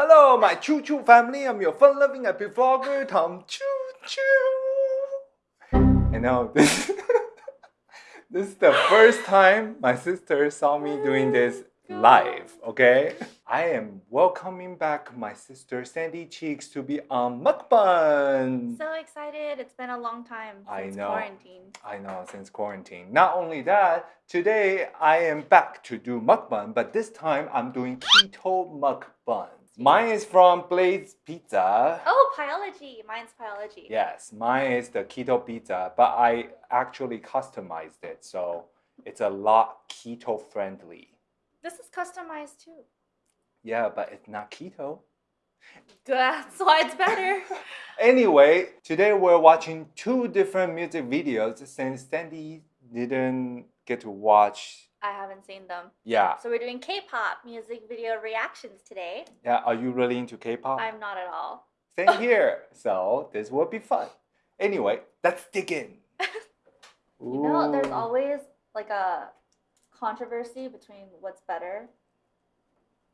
Hello, my Choo Choo family. I'm your fun-loving happy vlogger, Tom Choo Choo. I know this. this is the first time my sister saw me doing this live. Okay, I am welcoming back my sister Sandy Cheeks to be on mukbang. So excited. It's been a long time I since know. quarantine. I know since quarantine. Not only that, today I am back to do mukbang, but this time I'm doing keto mukbang. Mine is from Blaze Pizza. Oh, Pieology. Mine's Pieology. Yes, mine is the keto pizza, but I actually customized it, so it's a lot keto friendly. This is customized too. Yeah, but it's not keto. That's why it's better. Anyway, today we're watching two different music videos since Sandy didn't get to watch. I haven't seen them. Yeah, So we're doing K-pop music video reactions today. yeah. Are you really into K-pop? I'm not at all. Same here. So this will be fun. Anyway, let's dig in. You know, there's always like a controversy between what's better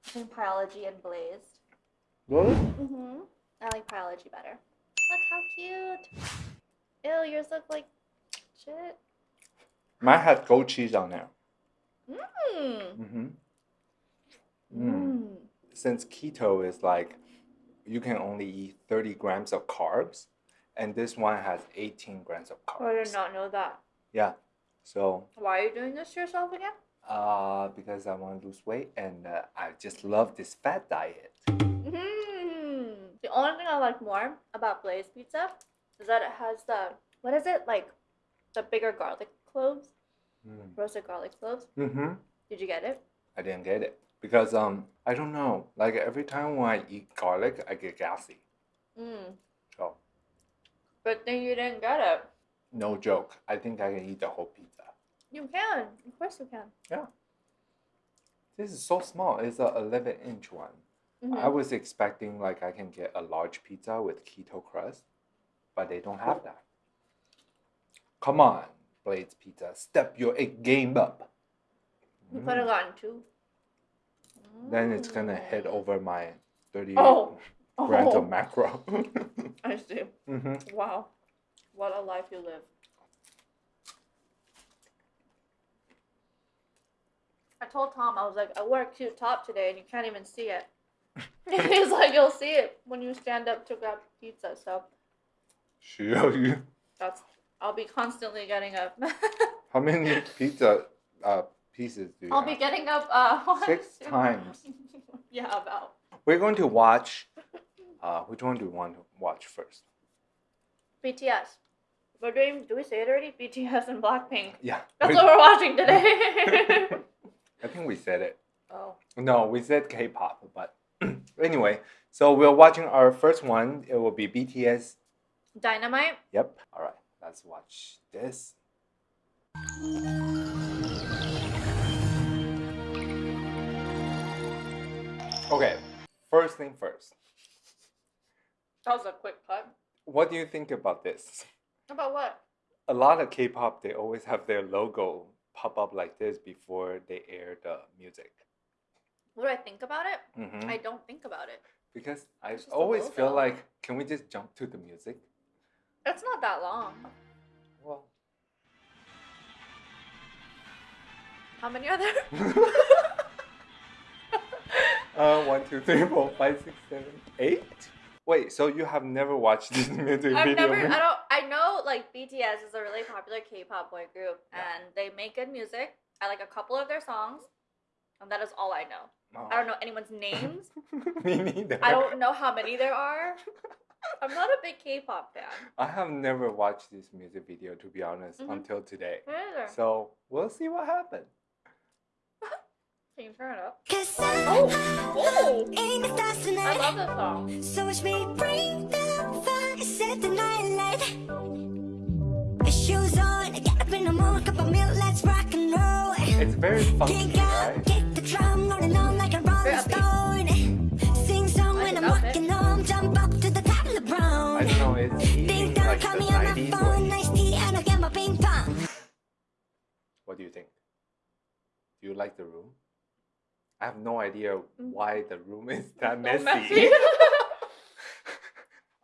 between Pieology and blazed. Really? Mm-hmm. I like Pieology better. Look how cute. Ew, yours look like shit. Mine has goat cheese on there. Mmm. Mm-hmm. Mmm. Since keto is like you can only eat 30 grams of carbs, and this one has 18 grams of carbs. I did not know that. Yeah. So, Why are you doing this to yourself again? uh, because I want to lose weight and uh, I just love this fat diet. Mm. The only thing I like more about Blaze Pizza is that it has the what is it like the bigger garlic cloves, roasted garlic cloves. Mm-hmm. Did you get it? I didn't get it because um I don't know. Like every time when I eat garlic, I get gassy. Mm. So Good thing you didn't get it. no joke. I think I can eat the whole pizza. You can, of course you can. Yeah. This is so small. It's a 11 inch one. Mhm. I was expecting like I can get a large pizza with keto crust, but they don't have that. Come on, Blaze Pizza, step your egg game up. You could have gotten two. Then it's gonna head Mm. over my 30 Oh. grams Oh, of macro. I see. hmm Wow, what a life you live. I told Tom I was like, I wore a cute top today, and you can't even see it. He's like, you'll see it when you stand up to grab pizza. So show you. that's I'll be constantly getting up. How many pizza uh, pieces do you I'll have? be getting up uh one, Six two- times. yeah, about. We're going to watch. Uh, which one do you want to watch first? BTS. We're doing. Do we say it already? BTS and Blackpink. Yeah. That's we- what we're watching today. I think we said it. oh. No, we said K-pop, but anyway. So we're watching our first one. It will be BTS. Dynamite. Yep. All right. Let's watch this. Okay. First thing first. That was a quick cut. What do you think about this? About what? A lot of K-pop they always have their logo pop up like this before they air the music. What do I think about it? Mhm. I don't think about it. Because I It's just a always feel like, can we just jump to the music? It's not that long. Well, How many are there? uh, one, two, three, four, five, six, seven, eight. Wait, so you have never watched this music I've video? never. I don't. I know like BTS is a really popular K-pop boy group, Yeah. and they make good music. I like a couple of their songs, and that is all I know. Oh. I don't know anyone's names. Me neither. I don't know how many there are. I'm not a big K-pop fan. I have never watched this music video to be honest Mhm. until today. Me neither. So we'll see what happens. Can you turn it up? Oh, oh! ain't the stars I love this song. So watch me bring the fire, set the night light. Shoes on, get up in the morning, cup of milk, let's rock and roll. It's very funky, right? Kick the drum, rolling on like a rolling stone. Sing song when I'm outfit. walking home, jump up to the top of the I brown. don't know. It's Big eating like call me on my phone, nice tea, and I'll get my ping pong. what do you think? Do you like the room? I have no idea Mm. why the room is that messy. messy.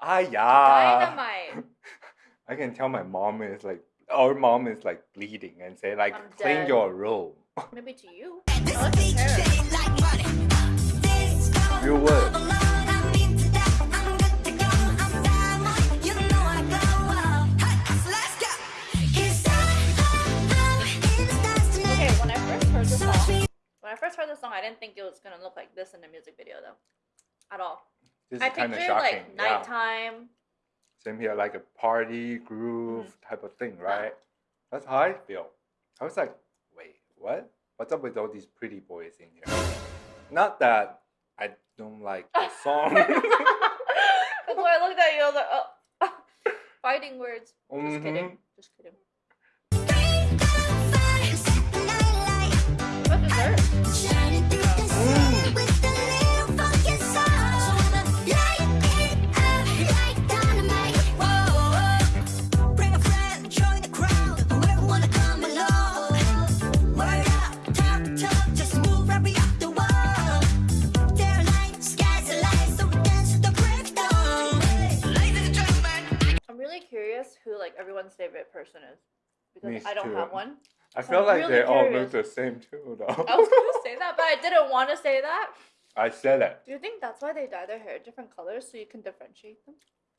ah yeah. Dynamite. I can tell my mom is like our mom is like bleeding and say like I'm clean dead. your room. Maybe to you. This I like beat his hair. shit like money. This go You would. alone. I'm into that. I'm good to go. I'm diamond. You know I go up. Hey, so let's go. 'Cause I'm in the stars tonight. Okay, when I first heard the song, when I first heard the song, I didn't think it was gonna look like this in the music video though, at all. This I is kind of pictured shocking. like yeah. nighttime. Same here, like a party groove Mm-hmm. type of thing, right? That's how I feel. I was like, wait, what? What's up with all these pretty boys in here? Not that I don't like the song. That's why I looked at you. I was like, oh, fighting words. Just kidding. Mhm. Just kidding. Because Me I don't too. have one. I So feel I'm like really they all curious. look the same too, though. I was gonna say that, but I didn't want to say that. I said it. Do you think that's why they dye their hair different colors so you can differentiate them?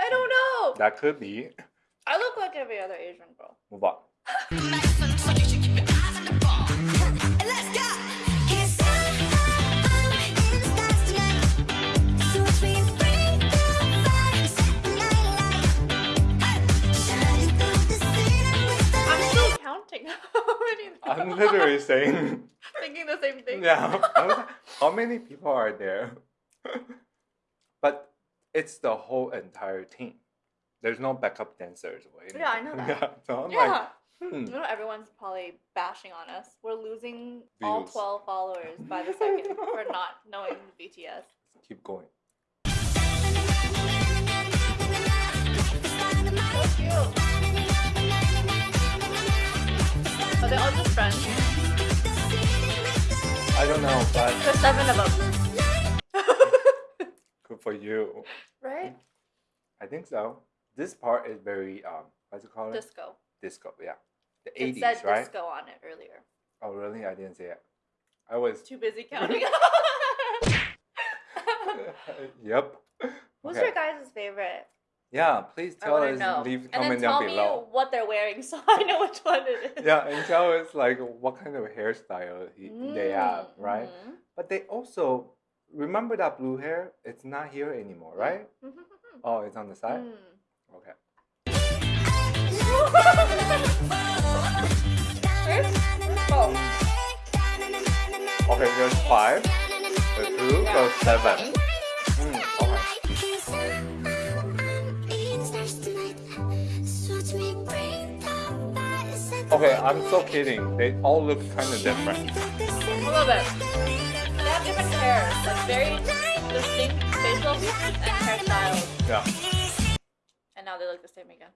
I don't know. That could be. I look like every other Asian girl. Move on. How many? I'm literally saying, thinking the same thing. yeah. Like, how many people are there? but it's the whole entire team. There's no backup dancers. Yeah, I know that. Yeah, so I'm Yeah. like, hmm. You know, everyone's probably bashing on us. We're losing all 12 followers by the second for not knowing BTS. Keep going. They all just friends? I don't know, but There's seven of them. good for you. right? I think so. This part is very um, what's it called? Disco. disco. Yeah, the It eighties, said right? disco on it earlier. Oh, really? I didn't see it. I was. Too busy counting. yep. Who's Okay. your guys' favorite? Yeah, please tell us. know. Leave and comment then tell down me what they're wearing so I know which one it is. Yeah, and tell us like what kind of hairstyle he, they have, Mm, right? mhm. But they also remember that blue hair. It's not here anymore, right? Oh, it's on the side. Mm. Okay. Okay, there's five. The two, Yeah. seven. Okay, I'm so kidding. They all look kind of different. A little bit. They have different hair, like very distinct facial and hairstyles. Yeah. And now they look the same again.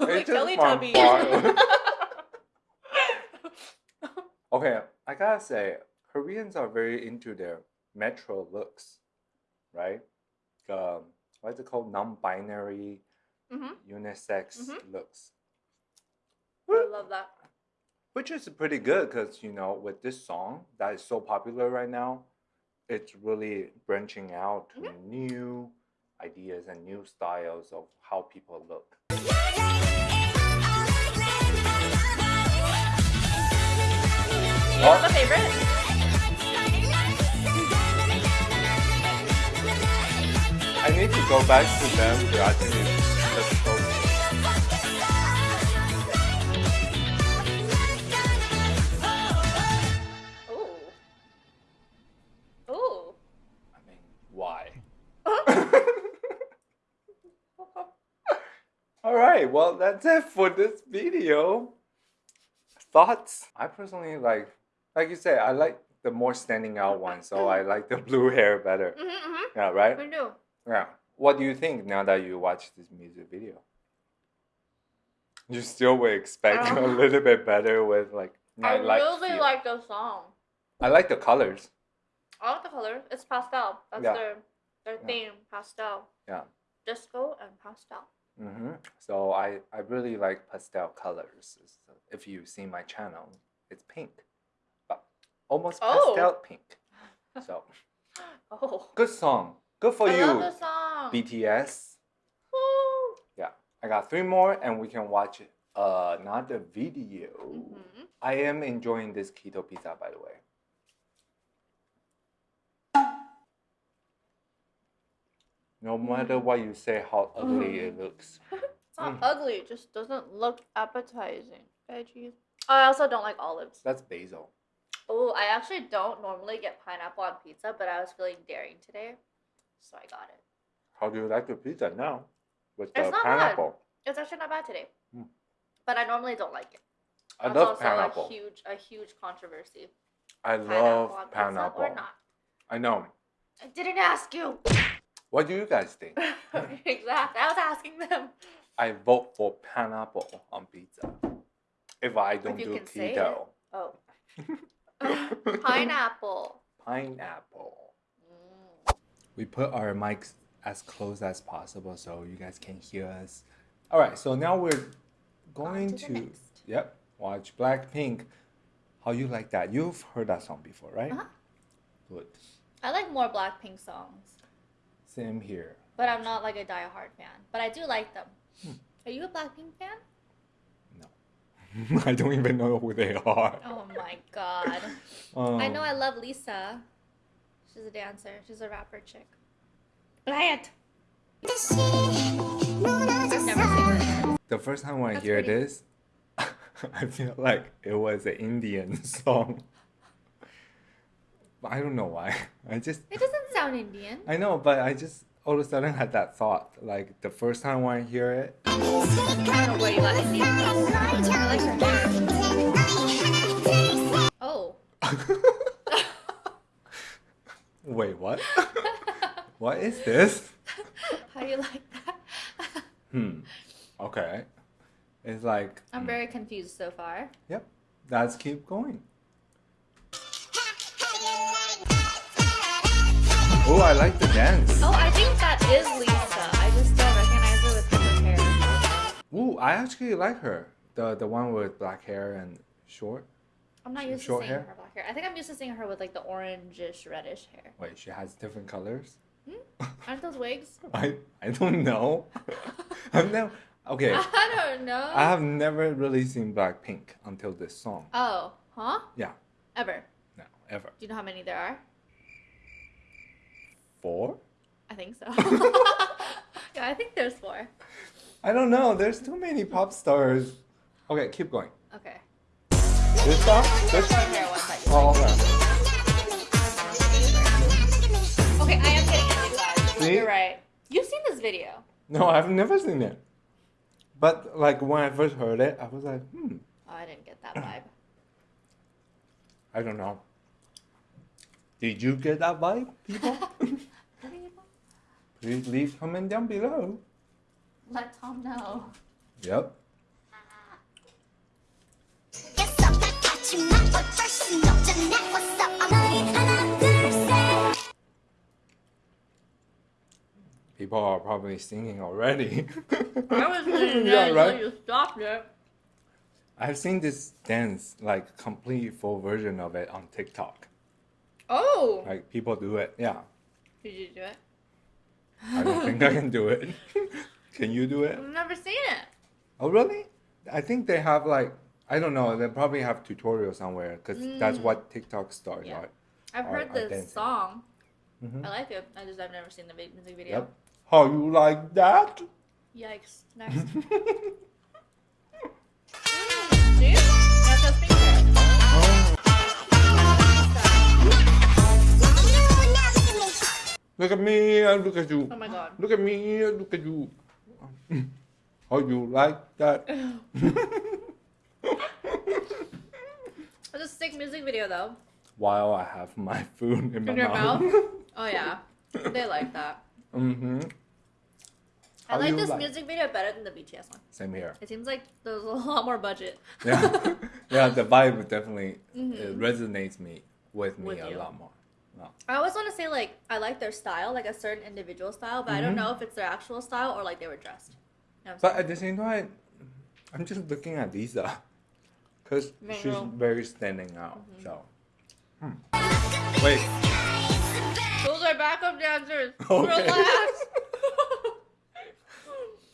Just Teletubbies. Okay, I gotta say, Koreans are very into their metro looks, right? Um, what's it called? Non-binary, Mhm. unisex Mhm. looks, I love that. which is pretty good because you know with this song that is so popular right now, it's really branching out to Mm-hmm. new ideas and new styles of how people look. You have a favorite? I need to go back to them to actually right, well, that's it for this video. Thoughts? I personally like, like you said, I like the more standing out one, so I like the blue hair better. Mm-hmm, mm-hmm. Yeah, right? We do. Yeah. What do you think now that you watch this music video? You still would expect a Um. little bit better with like I Nightlight really feel. like the song. I like the colors. I like the colors. It's pastel. That's Yeah. their their Yeah. theme. Pastel. Yeah. Disco and pastel. Hmm So I, I really like pastel colors. If you see my channel, it's pink, but almost Oh. pastel pink. So Oh. good song. Good for I you, love song. BTS. Woo. I got three more, and we can watch uh, another video. Mhm. I am enjoying this keto pizza, by the way. No matter what you say, how ugly it looks. It's not Mm. ugly. It just doesn't look appetizing. Veggies. I also don't like olives. That's basil. Oh, I actually don't normally get pineapple on pizza, but I was feeling daring today, so I got it. How do you like your pizza now? With It's the not bad. pineapple. It's actually not bad today, Mm. but I normally don't like it. I That's love also pineapple. a huge, a huge controversy. I love on pizza pineapple. or not? I know. I didn't ask you. What do you guys think? exactly. I was asking them. I vote for pineapple on pizza. If I don't you do can say it. keto. Oh, pineapple. Pineapple. Mm. We put our mics as close as possible so you guys can hear us. All right, so now we're going to to yep, watch Blackpink. How you like that? You've heard that song before, right? Uh-huh. Good. I like more Blackpink songs, Same here. but I'm not like a diehard fan. But I do like them. Hmm. Are you a Blackpink fan? No. I don't even know who they are. Oh my god. Um, I know I love Lisa. She's a dancer. She's a rapper chick. Bland. I've never seen her. The first time when I That's hear pretty. this, I feel like it was an Indian song. I don't know why. I just It doesn't sound Indian. I know, but I just all of a sudden had that thought. Like the first time when I hear it, I don't know where you got Indian from. I like her hair. Oh. wait, what? what is this? How do you like that? Hmm. Okay. It's like I'm very confused so far. yep. Let's keep going. Oh, I like the dance. Oh, I think that is Lisa. I just don't recognize her with her hair. Ooh, I actually like her. The the one with black hair and short. I'm not used Short to seeing hair? her black hair. I think I'm used to seeing her with like the orangish reddish hair. Wait, she has different colors. Hmm? Aren't those wigs? I I don't know. I've never. Okay, I don't know. I have never really seen Blackpink until this song. Oh, huh? Yeah, Ever. no, ever. Do you know how many there are? Four? I think so. yeah, I think there's four. I don't know. There's too many pop stars. Okay, keep going. Okay. This song? This Short hair ones that you Oh, okay. Okay, I am getting vibes. See? You're right. You've seen this video. No, I've never seen it. But like when I first heard it, I was like, hmm, Oh, I didn't get that vibe. I don't know. Did you get that vibe, people? Please leave comment down below. Let Tom know. Yep. People are probably singing already. I was doing yeah, that right. until you stopped it. I've seen this dance, like complete full version of it on TikTok. Oh, Like people do it. Yeah. did you do it? I don't think I can do it. can you do it? I've never seen it. Oh, really? I think they have like I don't know. They probably have tutorials somewhere because that's what TikTok stars Yeah. are. I've Or- heard this song. Mhm. I like it. I just I've never seen the music video. Yep. How you like that? Yikes! Next. Look at me and look at you. Oh my god. Look at me and look at you. How you like that? It's a sick music video though. While I have my food in my your mouth. mouth? Oh yeah. They like that. mm-hmm. I like this music video better than the BTS one. Same here. It seems like there's a lot more budget. Yeah, yeah. The vibe definitely Mhm. it resonates me with me With a you. lot more. No. I always want to say like I like their style, like a certain individual style, but I don't Mhm. know if it's their actual style or like they were dressed. You know But at the same time, I'm just looking at Lisa because she's very standing out. Mhm. So, hmm. wait. Those are backup dancers. Okay. Relax.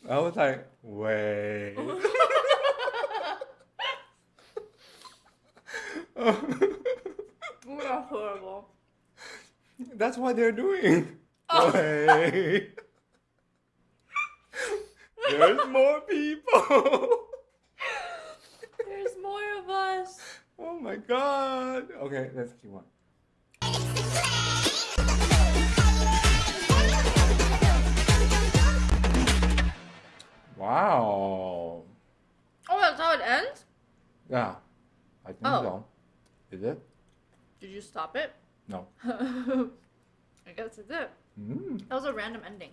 I was like, wait. Ooh, that's horrible. That's what they're doing. Oh. Wait. There's more people. There's more of us. oh my god. Okay, let's keep on. Wow. Oh, that's how it ends? Yeah, I think Oh. so. Is it? Did you stop it? No. I guess it's it. Mm, That was a random ending.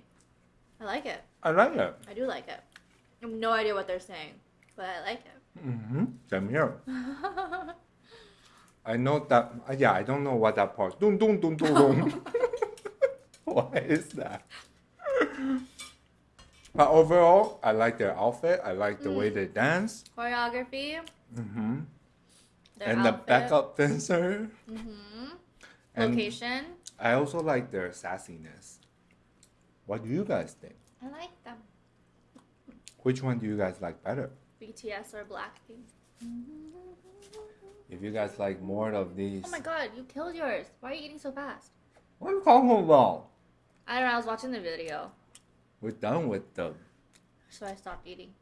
I like it. I like it. I do like it. I have no idea what they're saying, but I like it. Mm-hmm. Same here. I know that. uh, Yeah, I don't know what that part. Dun dun dun dun dun. what is that? But overall, I like their outfit. I like the way Mm. they dance. Choreography. Mm-hmm. And outfit. the backup dancer. Mm-hmm. And Location. I also like their sassiness. What do you guys think? I like them. Which one do you guys like better? BTS or Blackpink. If you guys like more of these, Oh my god, you killed yours. Why are you eating so fast? what are you talking about? I don't know, I was watching the video, We're done with them. so I stopped eating.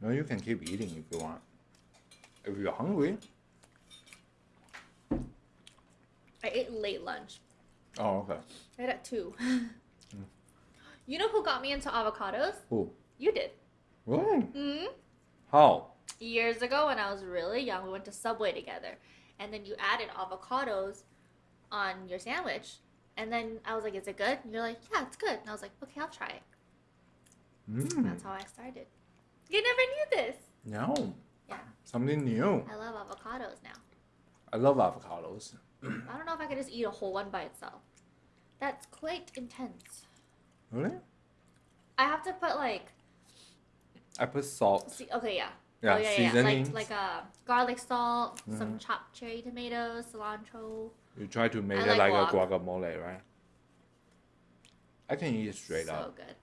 No, you can keep eating if you want. If you're hungry. I ate late lunch. Oh, okay. I ate at 2. You know who got me into avocados? Who? You did. Really? hmm How? Years ago, when I was really young, we went to Subway together. And then you added avocados on your sandwich. And then I was like, is it good? And you're like, yeah, it's good. And I was like, okay, I'll try it. Mm. That's how I started. You never knew this. No. Yeah, Something new. I love avocados now. I love avocados. I don't know if I could just eat a whole one by itself. That's quite intense. Really? I have to put like, I put salt. see, okay, yeah. Yeah, oh, yeah, yeah. Like, like uh, garlic salt, some Mhm. chopped cherry tomatoes, cilantro. You try to make I it like like a guacamole, right? I can eat it straight so up. So good.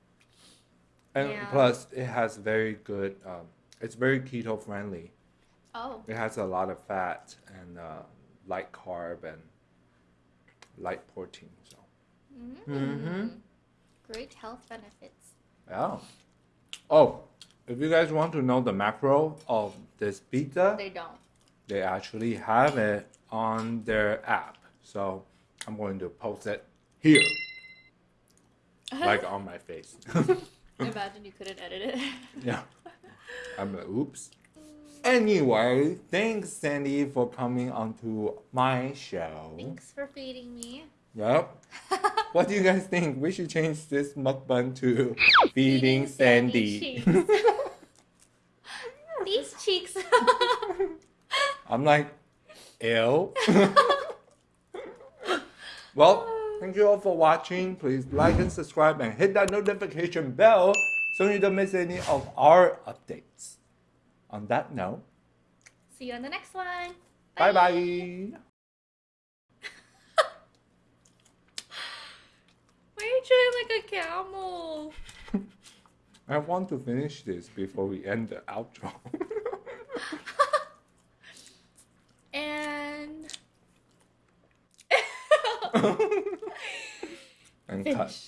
And Yeah. plus, it has very good. Um, it's very keto friendly. Oh, It has a lot of fat and uh, light carb and light protein. So mm Mhm. great health benefits. yeah. Oh, if you guys want to know the macro of this pizza, They don't. they actually have it on their app. So I'm going to post it here, like on my face. I imagine you couldn't edit it. yeah. I'm like, oops. Anyway, thanks Sandy for coming onto my show. Thanks for feeding me. Yep. What do you guys think? We should change this mukbang to feeding Sandy. cheeks. These cheeks. I'm like, ill. well, thank you all for watching. Please like and subscribe and hit that notification bell so you don't miss any of our updates. On that note, See you on the next one. bye bye. Why are you chewing like a camel? I want to finish this before we end the outro. And and cut.